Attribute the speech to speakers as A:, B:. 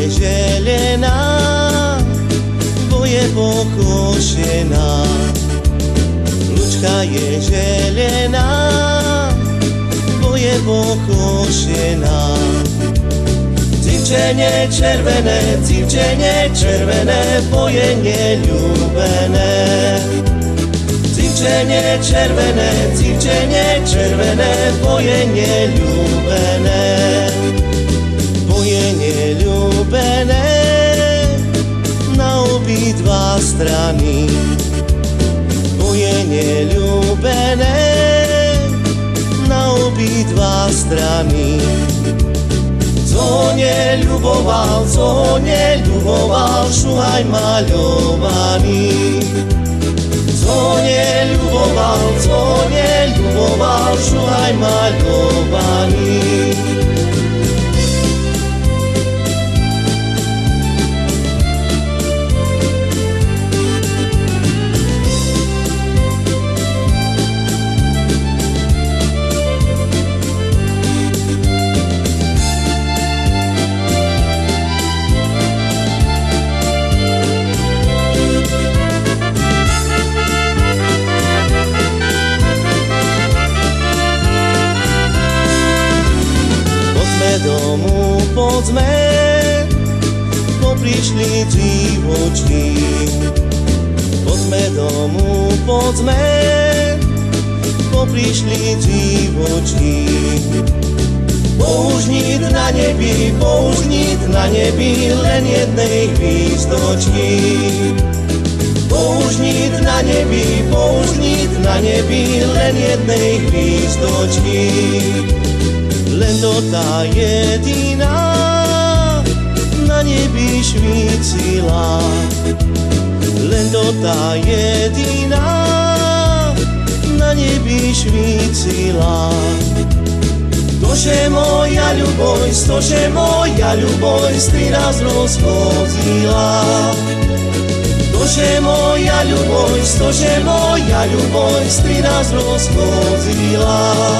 A: je želená, bo je pokošená. Lučka je želená, bo je pokošená. Cimčenie červené, cimčenie červené, moje neľúbené. Cimčenie červené, cimčenie červené, moje neľúbené. Strany. Boje neľúbené na obidva strany. Co neľuboval, co neľuboval, šuhaj maľovaný. Co neľuboval, co neľuboval, šuhaj maľovaný. Domu, poďme, bo prišli divočky. Poďme domu, poďme, bo prišli divočky. Použnit na nebi, použnit na nebi len jednej hvízdočky. Použnit na nebi, použnit na nebi len jednej hvízdočky. Len to tá jediná na nebi švícila. Len to tá jediná na nebi švícila. Tože moja ľuboj, stože moja ľuboj, stri raz rozchodila. Tože moja ľuboj, stože moja ľuboj, stri raz rozchodila.